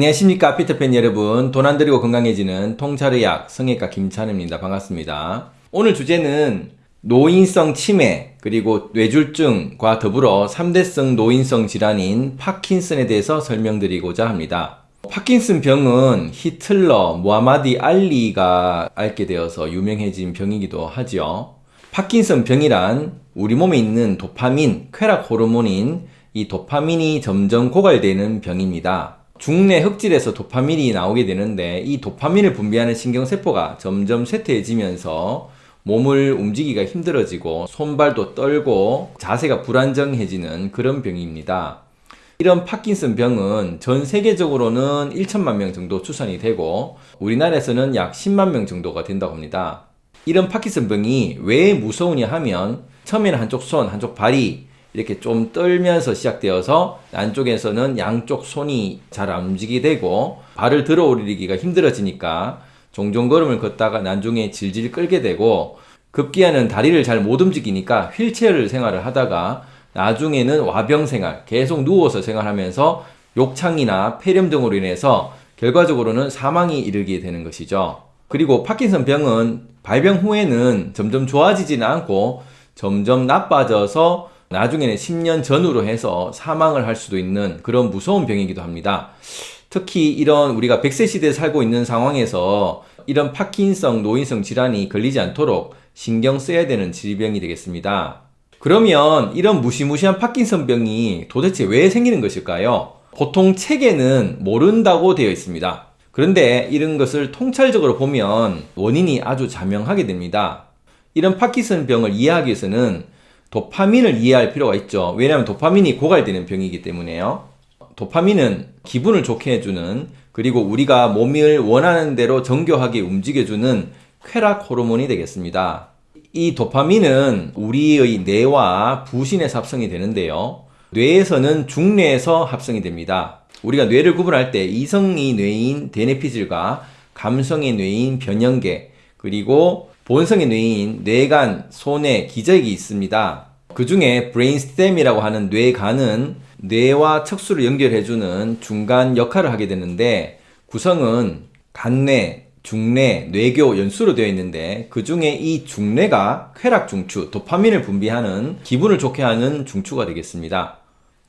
안녕하십니까 피터팬 여러분. 돈 안 들이고 건강해지는 통찰의학 성형외과 김찬우입니다. 반갑습니다. 오늘 주제는 노인성 치매 그리고 뇌졸중과 더불어 3대성 노인성 질환인 파킨슨에 대해서 설명드리고자 합니다. 파킨슨 병은 히틀러, 무하마디 알리가 앓게 되어서 유명해진 병이기도 하죠 파킨슨 병이란 우리 몸에 있는 도파민, 쾌락 호르몬인 이 도파민이 점점 고갈되는 병입니다 중내 흑질에서 도파민이 나오게 되는데 이 도파민을 분비하는 신경세포가 점점 쇠퇴해지면서 몸을 움직이기가 힘들어지고 손발도 떨고 자세가 불안정해지는 그런 병입니다. 이런 파킨슨 병은 전 세계적으로는 1천만 명 정도 추산이 되고 우리나라에서는 약 10만 명 정도가 된다고 합니다. 이런 파킨슨 병이 왜 무서우냐 하면 처음에는 한쪽 손, 한쪽 발이 이렇게 좀 떨면서 시작되어서 안쪽에서는 양쪽 손이 잘 안 움직이게 되고 발을 들어 올리기가 힘들어지니까 종종 걸음을 걷다가 나중에 질질 끌게 되고 급기야는 다리를 잘 못 움직이니까 휠체어를 생활을 하다가 나중에는 와병 생활 계속 누워서 생활하면서 욕창이나 폐렴 등으로 인해서 결과적으로는 사망이 이르게 되는 것이죠. 그리고 파킨슨 병은 발병 후에는 점점 좋아지지는 않고 점점 나빠져서 나중에는 10년 전후로 해서 사망을 할 수도 있는 그런 무서운 병이기도 합니다. 특히 이런 우리가 100세 시대에 살고 있는 상황에서 이런 파킨성 노인성 질환이 걸리지 않도록 신경 써야 되는 질병이 되겠습니다. 그러면 이런 무시무시한 파킨성 병이 도대체 왜 생기는 것일까요? 보통 책에는 모른다고 되어 있습니다. 그런데 이런 것을 통찰적으로 보면 원인이 아주 자명하게 됩니다. 이런 파킨슨 병을 이해하기 위해서는 도파민을 이해할 필요가 있죠. 왜냐하면 도파민이 고갈되는 병이기 때문에요. 도파민은 기분을 좋게 해주는 그리고 우리가 몸을 원하는 대로 정교하게 움직여주는 쾌락 호르몬이 되겠습니다. 이 도파민은 우리의 뇌와 부신에서 합성이 되는데요. 뇌에서는 중뇌에서 합성이 됩니다. 우리가 뇌를 구분할 때 이성의 뇌인 대뇌피질과 감성의 뇌인 변형계 그리고 본성의 뇌인 뇌간, 소뇌, 기저귀 있습니다. 그 중에 브레인스템이라고 하는 뇌간은 뇌와 척수를 연결해주는 중간 역할을 하게 되는데 구성은 간뇌, 중뇌, 뇌교, 연수로 되어 있는데 그 중에 이 중뇌가 쾌락 중추, 도파민을 분비하는 기분을 좋게 하는 중추가 되겠습니다.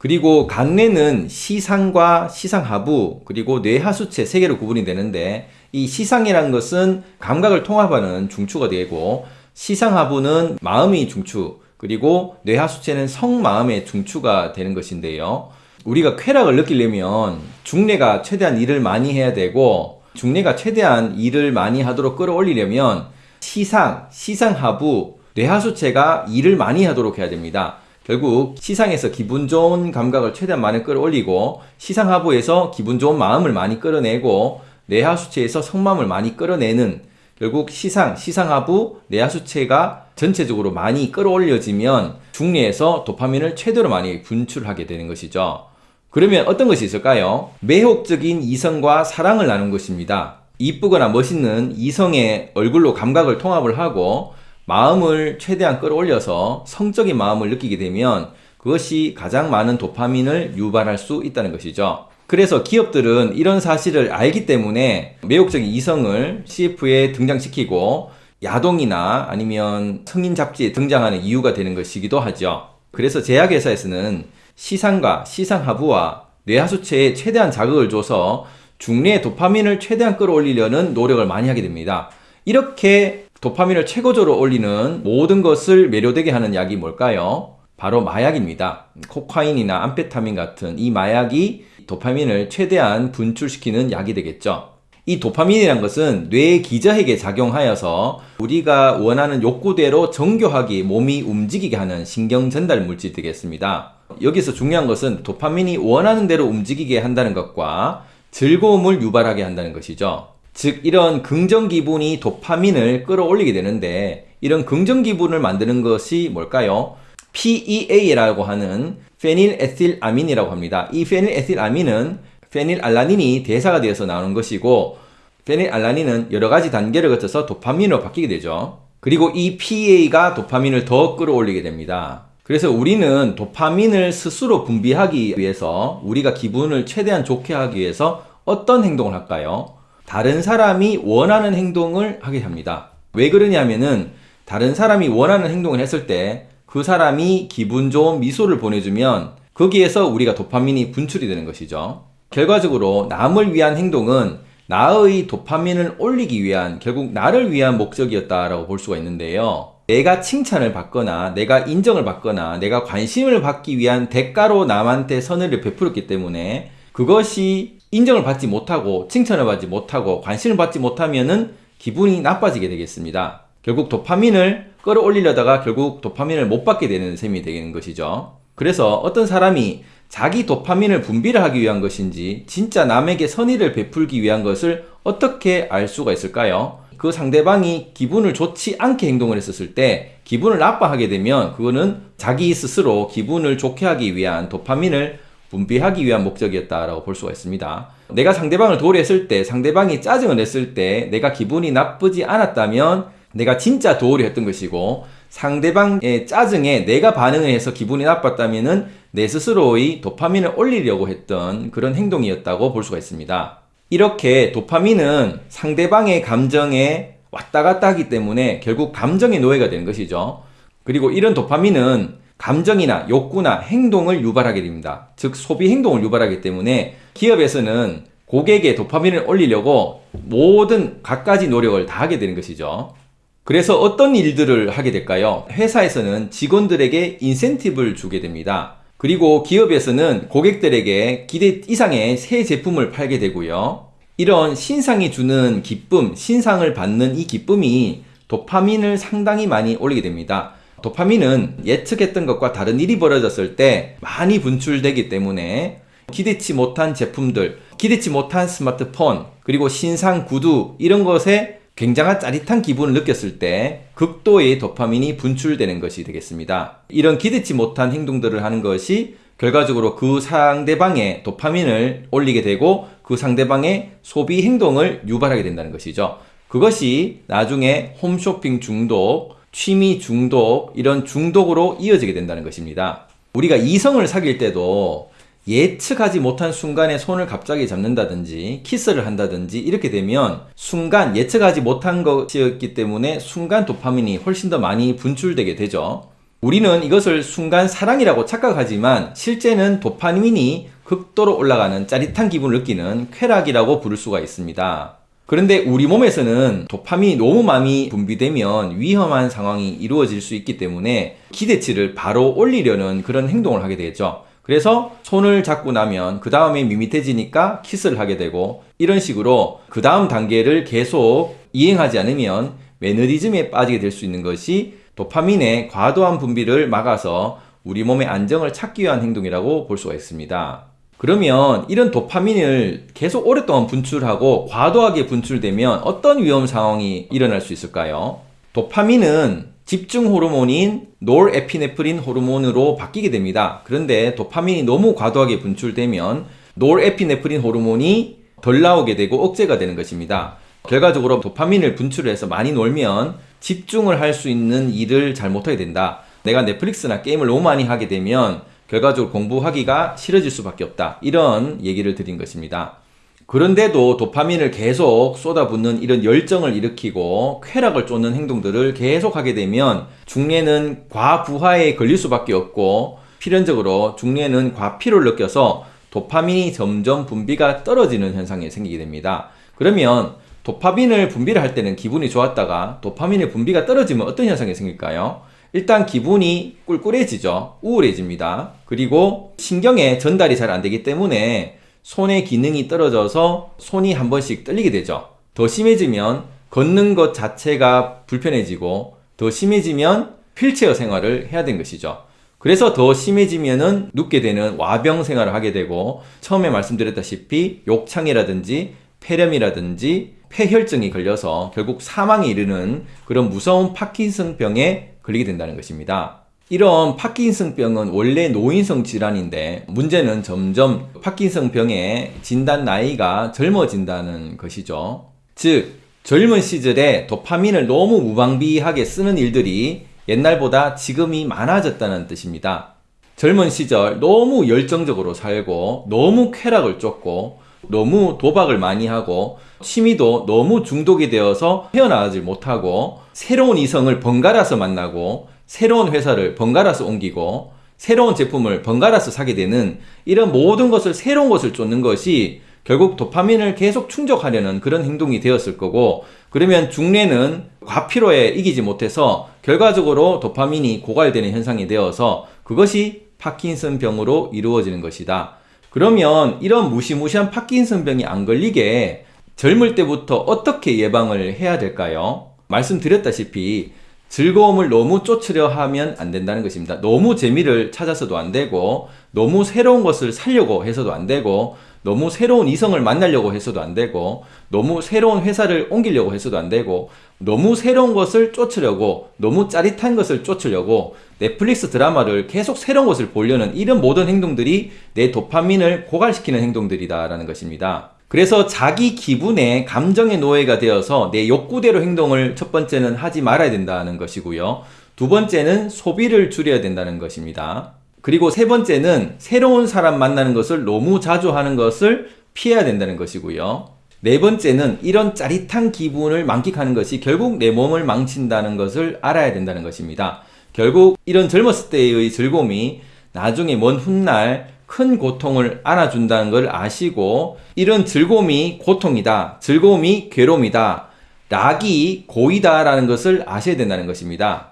그리고 간뇌는 시상과 시상하부 그리고 뇌하수체 세 개로 구분이 되는데 이 시상이라는 것은 감각을 통합하는 중추가 되고 시상하부는 마음의 중추 그리고 뇌하수체는 성마음의 중추가 되는 것인데요. 우리가 쾌락을 느끼려면 중뇌가 최대한 일을 많이 해야 되고 중뇌가 최대한 일을 많이 하도록 끌어올리려면 시상, 시상하부, 뇌하수체가 일을 많이 하도록 해야 됩니다. 결국 시상에서 기분 좋은 감각을 최대한 많이 끌어올리고 시상 하부에서 기분 좋은 마음을 많이 끌어내고 내하 수체에서 성마음을 많이 끌어내는 결국 시상, 시상 하부, 내하 수체가 전체적으로 많이 끌어올려지면 중뇌에서 도파민을 최대로 많이 분출하게 되는 것이죠. 그러면 어떤 것이 있을까요? 매혹적인 이성과 사랑을 나눈 것입니다. 이쁘거나 멋있는 이성의 얼굴로 감각을 통합을 하고 마음을 최대한 끌어올려서 성적인 마음을 느끼게 되면 그것이 가장 많은 도파민을 유발할 수 있다는 것이죠. 그래서 기업들은 이런 사실을 알기 때문에 매혹적인 이성을 CF에 등장시키고 야동이나 아니면 성인 잡지에 등장하는 이유가 되는 것이기도 하죠. 그래서 제약회사에서는 시상과 시상하부와 뇌하수체에 최대한 자극을 줘서 중뇌의 도파민을 최대한 끌어올리려는 노력을 많이 하게 됩니다. 이렇게 도파민을 최고조로 올리는 모든 것을 매료되게 하는 약이 뭘까요? 바로 마약입니다. 코카인이나 암페타민 같은 이 마약이 도파민을 최대한 분출시키는 약이 되겠죠. 이 도파민이란 것은 뇌 기저핵에 작용하여서 우리가 원하는 욕구대로 정교하게 몸이 움직이게 하는 신경 전달 물질 되겠습니다. 여기서 중요한 것은 도파민이 원하는 대로 움직이게 한다는 것과 즐거움을 유발하게 한다는 것이죠. 즉 이런 긍정 기분이 도파민을 끌어올리게 되는데 이런 긍정 기분을 만드는 것이 뭘까요? PEA라고 하는 페닐에틸아민이라고 합니다. 이 페닐에틸아민은 페닐알라닌이 대사가 되어서 나오는 것이고 페닐알라닌은 여러 가지 단계를 거쳐서 도파민으로 바뀌게 되죠. 그리고 이 PEA가 도파민을 더 끌어올리게 됩니다. 그래서 우리는 도파민을 스스로 분비하기 위해서 우리가 기분을 최대한 좋게 하기 위해서 어떤 행동을 할까요? 다른 사람이 원하는 행동을 하게 합니다. 왜 그러냐면은 다른 사람이 원하는 행동을 했을 때 그 사람이 기분 좋은 미소를 보내주면 거기에서 우리가 도파민이 분출이 되는 것이죠. 결과적으로 남을 위한 행동은 나의 도파민을 올리기 위한 결국 나를 위한 목적이었다라고 볼 수가 있는데요. 내가 칭찬을 받거나 내가 인정을 받거나 내가 관심을 받기 위한 대가로 남한테 선을 베풀었기 때문에 그것이 인정을 받지 못하고 칭찬을 받지 못하고 관심을 받지 못하면은 기분이 나빠지게 되겠습니다. 결국 도파민을 끌어올리려다가 결국 도파민을 못 받게 되는 셈이 되는 것이죠. 그래서 어떤 사람이 자기 도파민을 분비를 하기 위한 것인지 진짜 남에게 선의를 베풀기 위한 것을 어떻게 알 수가 있을까요? 그 상대방이 기분을 좋지 않게 행동을 했었을 때 기분을 나빠하게 되면 그거는 자기 스스로 기분을 좋게 하기 위한 도파민을 분비하기 위한 목적이었다라고 볼 수가 있습니다. 내가 상대방을 도우했을 때 상대방이 짜증을 냈을 때 내가 기분이 나쁘지 않았다면 내가 진짜 도우려 했던 것이고 상대방의 짜증에 내가 반응을 해서 기분이 나빴다면은 내 스스로의 도파민을 올리려고 했던 그런 행동이었다고 볼 수가 있습니다. 이렇게 도파민은 상대방의 감정에 왔다 갔다 하기 때문에 결국 감정의 노예가 되는 것이죠. 그리고 이런 도파민은 감정이나 욕구나 행동을 유발하게 됩니다. 즉 소비 행동을 유발하기 때문에 기업에서는 고객의 도파민을 올리려고 모든 갖가지 노력을 다 하게 되는 것이죠. 그래서 어떤 일들을 하게 될까요? 회사에서는 직원들에게 인센티브를 주게 됩니다. 그리고 기업에서는 고객들에게 기대 이상의 새 제품을 팔게 되고요. 이런 신상이 주는 기쁨, 신상을 받는 이 기쁨이 도파민을 상당히 많이 올리게 됩니다. 도파민은 예측했던 것과 다른 일이 벌어졌을 때 많이 분출되기 때문에 기대치 못한 제품들, 기대치 못한 스마트폰, 그리고 신상 구두 이런 것에 굉장한 짜릿한 기분을 느꼈을 때 극도의 도파민이 분출되는 것이 되겠습니다. 이런 기대치 못한 행동들을 하는 것이 결과적으로 그 상대방의 도파민을 올리게 되고 그 상대방의 소비 행동을 유발하게 된다는 것이죠. 그것이 나중에 홈쇼핑 중독, 취미 중독, 이런 중독으로 이어지게 된다는 것입니다. 우리가 이성을 사귈 때도 예측하지 못한 순간에 손을 갑자기 잡는다든지 키스를 한다든지 이렇게 되면 순간 예측하지 못한 것이었기 때문에 순간 도파민이 훨씬 더 많이 분출되게 되죠. 우리는 이것을 순간 사랑이라고 착각하지만 실제는 도파민이 극도로 올라가는 짜릿한 기분을 느끼는 쾌락이라고 부를 수가 있습니다. 그런데 우리 몸에서는 도파민이 너무 많이 분비되면 위험한 상황이 이루어질 수 있기 때문에 기대치를 바로 올리려는 그런 행동을 하게 되죠. 그래서 손을 잡고 나면 그 다음에 밋밋해지니까 키스를 하게 되고 이런 식으로 그 다음 단계를 계속 이행하지 않으면 매너리즘에 빠지게 될 수 있는 것이 도파민의 과도한 분비를 막아서 우리 몸의 안정을 찾기 위한 행동이라고 볼 수가 있습니다. 그러면 이런 도파민을 계속 오랫동안 분출하고 과도하게 분출되면 어떤 위험 상황이 일어날 수 있을까요? 도파민은 집중 호르몬인 노르에피네프린 호르몬으로 바뀌게 됩니다. 그런데 도파민이 너무 과도하게 분출되면 노르에피네프린 호르몬이 덜 나오게 되고 억제가 되는 것입니다. 결과적으로 도파민을 분출해서 많이 놀면 집중을 할 수 있는 일을 잘 못하게 된다. 내가 넷플릭스나 게임을 너무 많이 하게 되면 결과적으로 공부하기가 싫어질 수밖에 없다. 이런 얘기를 드린 것입니다. 그런데도 도파민을 계속 쏟아붓는 이런 열정을 일으키고 쾌락을 쫓는 행동들을 계속 하게 되면 중뇌는 과부하에 걸릴 수밖에 없고 필연적으로 중뇌는 과피로를 느껴서 도파민이 점점 분비가 떨어지는 현상이 생기게 됩니다. 그러면 도파민을 분비를 할 때는 기분이 좋았다가 도파민의 분비가 떨어지면 어떤 현상이 생길까요? 일단 기분이 꿀꿀해지죠. 우울해집니다. 그리고 신경에 전달이 잘 안 되기 때문에 손의 기능이 떨어져서 손이 한 번씩 떨리게 되죠. 더 심해지면 걷는 것 자체가 불편해지고 더 심해지면 휠체어 생활을 해야 되는 것이죠. 그래서 더 심해지면은 눕게 되는 와병 생활을 하게 되고 처음에 말씀드렸다시피 욕창이라든지 폐렴이라든지 폐혈증이 걸려서 결국 사망에 이르는 그런 무서운 파킨슨병에 걸리게 된다는 것입니다. 이런 파킨슨병은 원래 노인성 질환인데 문제는 점점 파킨슨병의 진단 나이가 젊어진다는 것이죠. 즉 젊은 시절에 도파민을 너무 무방비하게 쓰는 일들이 옛날보다 지금이 많아졌다는 뜻입니다. 젊은 시절 너무 열정적으로 살고 너무 쾌락을 쫓고 너무 도박을 많이 하고 취미도 너무 중독이 되어서 헤어나가지 못하고 새로운 이성을 번갈아서 만나고 새로운 회사를 번갈아서 옮기고 새로운 제품을 번갈아서 사게 되는 이런 모든 것을 새로운 것을 쫓는 것이 결국 도파민을 계속 충족하려는 그런 행동이 되었을 거고 그러면 중뇌는 과피로에 이기지 못해서 결과적으로 도파민이 고갈되는 현상이 되어서 그것이 파킨슨 병으로 이루어지는 것이다. 그러면 이런 무시무시한 파킨슨 병이 안 걸리게 젊을 때부터 어떻게 예방을 해야 될까요? 말씀드렸다시피 즐거움을 너무 쫓으려 하면 안 된다는 것입니다. 너무 재미를 찾아서도 안 되고, 너무 새로운 것을 살려고 해서도 안 되고, 너무 새로운 이성을 만나려고 해서도 안 되고, 너무 새로운 회사를 옮기려고 해서도 안 되고, 너무 새로운 것을 쫓으려고, 너무 짜릿한 것을 쫓으려고, 넷플릭스 드라마를 계속 새로운 것을 보려는 이런 모든 행동들이 내 도파민을 고갈시키는 행동들이다라는 것입니다. 그래서 자기 기분에 감정의 노예가 되어서 내 욕구대로 행동을 첫 번째는 하지 말아야 된다는 것이고요. 두 번째는 소비를 줄여야 된다는 것입니다. 그리고 세 번째는 새로운 사람 만나는 것을 너무 자주 하는 것을 피해야 된다는 것이고요. 네 번째는 이런 짜릿한 기분을 만끽하는 것이 결국 내 몸을 망친다는 것을 알아야 된다는 것입니다. 결국 이런 젊었을 때의 즐거움이 나중에 먼 훗날 큰 고통을 안아준다는 걸 아시고 이런 즐거움이 고통이다. 즐거움이 괴로움이다. 락이 고이다 라는 것을 아셔야 된다는 것입니다.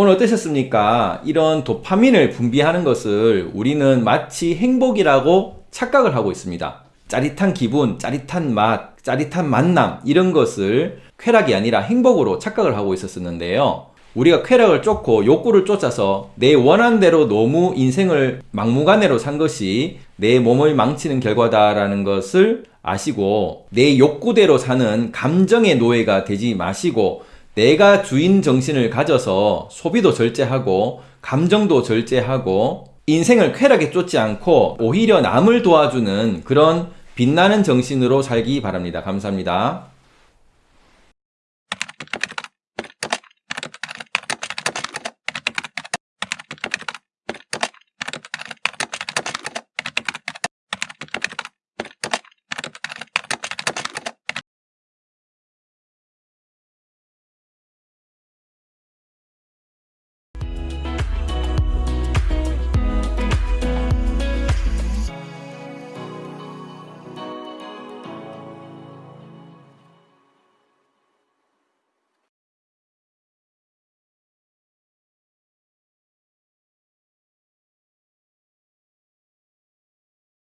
오늘 어떠셨습니까? 이런 도파민을 분비하는 것을 우리는 마치 행복이라고 착각을 하고 있습니다. 짜릿한 기분, 짜릿한 맛, 짜릿한 만남 이런 것을 쾌락이 아니라 행복으로 착각을 하고 있었었는데요. 우리가 쾌락을 쫓고 욕구를 쫓아서 내 원하는 대로 너무 인생을 막무가내로 산 것이 내 몸을 망치는 결과다라는 것을 아시고 내 욕구대로 사는 감정의 노예가 되지 마시고 내가 주인 정신을 가져서 소비도 절제하고 감정도 절제하고 인생을 쾌락에 쫓지 않고 오히려 남을 도와주는 그런 빛나는 정신으로 살기 바랍니다. 감사합니다.